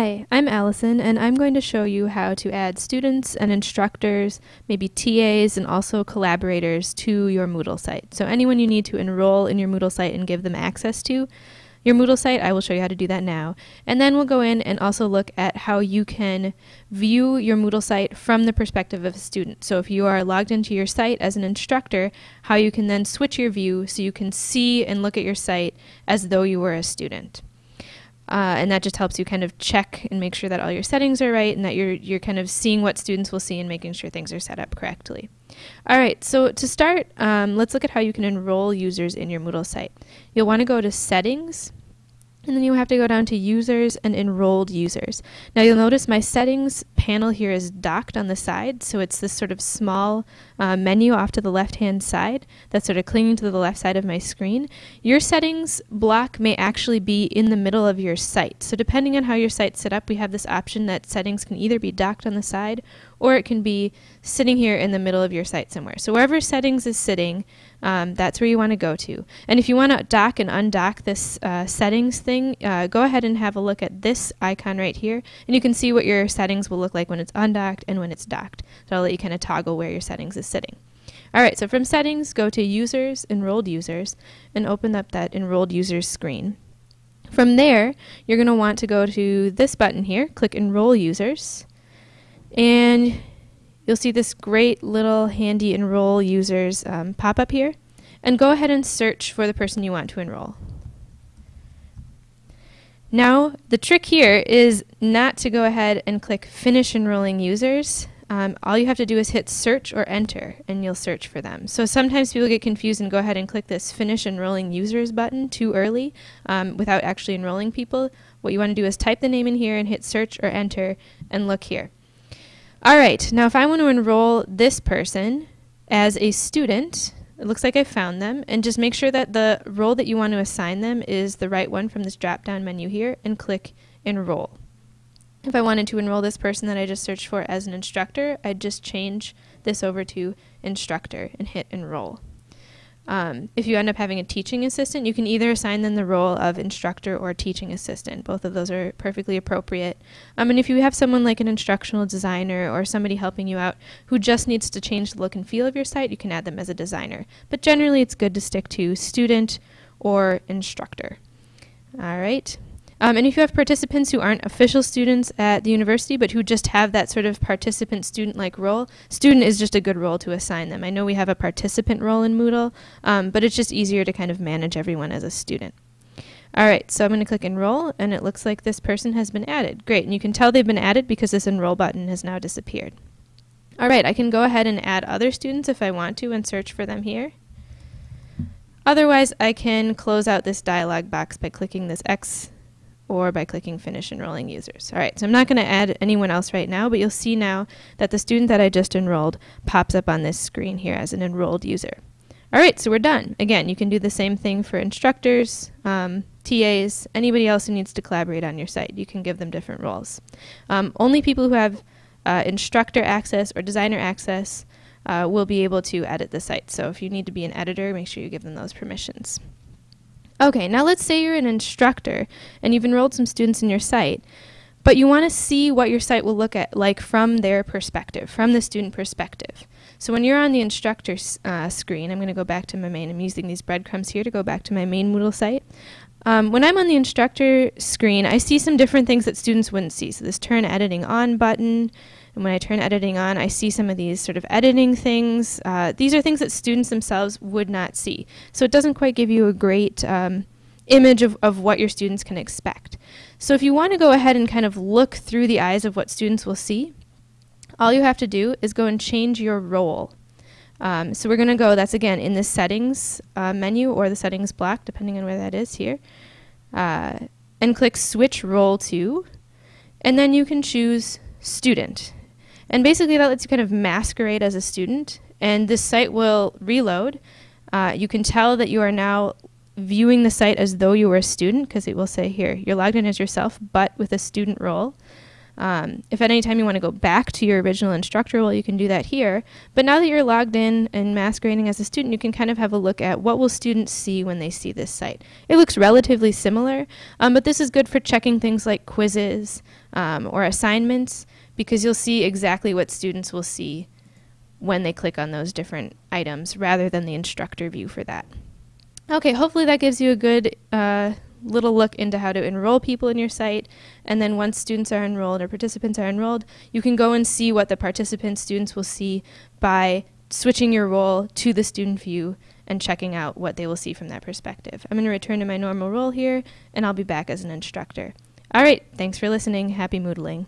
Hi, I'm Allison, and I'm going to show you how to add students and instructors, maybe TAs, and also collaborators to your Moodle site. So anyone you need to enroll in your Moodle site and give them access to your Moodle site, I will show you how to do that now. And then we'll go in and also look at how you can view your Moodle site from the perspective of a student. So if you are logged into your site as an instructor, how you can then switch your view so you can see and look at your site as though you were a student. Uh, and that just helps you kind of check and make sure that all your settings are right and that you're, you're kind of seeing what students will see and making sure things are set up correctly. All right, so to start, um, let's look at how you can enroll users in your Moodle site. You'll want to go to Settings, and then you have to go down to users and enrolled users. Now you'll notice my settings panel here is docked on the side, so it's this sort of small uh, menu off to the left hand side that's sort of clinging to the left side of my screen. Your settings block may actually be in the middle of your site. So depending on how your site's set up, we have this option that settings can either be docked on the side or it can be sitting here in the middle of your site somewhere. So wherever settings is sitting, um, that's where you want to go to. And if you want to dock and undock this uh, settings thing, uh, go ahead and have a look at this icon right here, and you can see what your settings will look like when it's undocked and when it's docked. So I'll let you kind of toggle where your settings is sitting. All right, so from settings, go to users, enrolled users, and open up that enrolled users screen. From there, you're going to want to go to this button here, click enroll users, and you'll see this great little handy enroll users um, pop up here and go ahead and search for the person you want to enroll. Now the trick here is not to go ahead and click finish enrolling users. Um, all you have to do is hit search or enter and you'll search for them. So sometimes people get confused and go ahead and click this finish enrolling users button too early um, without actually enrolling people. What you want to do is type the name in here and hit search or enter and look here. All right, now if I want to enroll this person as a student, it looks like I found them, and just make sure that the role that you want to assign them is the right one from this drop-down menu here, and click Enroll. If I wanted to enroll this person that I just searched for as an instructor, I'd just change this over to Instructor and hit Enroll. Um, if you end up having a teaching assistant, you can either assign them the role of instructor or teaching assistant. Both of those are perfectly appropriate. Um, and if you have someone like an instructional designer or somebody helping you out who just needs to change the look and feel of your site, you can add them as a designer. But generally, it's good to stick to student or instructor. All right. Um, and if you have participants who aren't official students at the university, but who just have that sort of participant student-like role, student is just a good role to assign them. I know we have a participant role in Moodle, um, but it's just easier to kind of manage everyone as a student. All right, so I'm going to click enroll, and it looks like this person has been added. Great, and you can tell they've been added because this enroll button has now disappeared. All right, I can go ahead and add other students if I want to and search for them here. Otherwise, I can close out this dialog box by clicking this X or by clicking Finish Enrolling Users. All right, so I'm not going to add anyone else right now, but you'll see now that the student that I just enrolled pops up on this screen here as an enrolled user. All right, so we're done. Again, you can do the same thing for instructors, um, TAs, anybody else who needs to collaborate on your site. You can give them different roles. Um, only people who have uh, instructor access or designer access uh, will be able to edit the site. So if you need to be an editor, make sure you give them those permissions. Okay, now let's say you're an instructor and you've enrolled some students in your site, but you want to see what your site will look at like from their perspective, from the student perspective. So when you're on the instructor uh, screen, I'm going to go back to my main, I'm using these breadcrumbs here to go back to my main Moodle site. Um, when I'm on the instructor screen, I see some different things that students wouldn't see. So this turn editing on button, and when I turn editing on, I see some of these sort of editing things. Uh, these are things that students themselves would not see. So it doesn't quite give you a great um, image of, of what your students can expect. So if you want to go ahead and kind of look through the eyes of what students will see, all you have to do is go and change your role. Um, so we're going to go, that's again in the settings uh, menu or the settings block, depending on where that is here, uh, and click switch role to, and then you can choose student. And basically that lets you kind of masquerade as a student and this site will reload. Uh, you can tell that you are now viewing the site as though you were a student because it will say here, you're logged in as yourself but with a student role. Um, if at any time you want to go back to your original instructor role, you can do that here. But now that you're logged in and masquerading as a student, you can kind of have a look at what will students see when they see this site. It looks relatively similar, um, but this is good for checking things like quizzes um, or assignments because you'll see exactly what students will see when they click on those different items rather than the instructor view for that. Okay, hopefully that gives you a good uh, little look into how to enroll people in your site. And then once students are enrolled or participants are enrolled, you can go and see what the participant students will see by switching your role to the student view and checking out what they will see from that perspective. I'm going to return to my normal role here, and I'll be back as an instructor. All right, thanks for listening. Happy Moodling.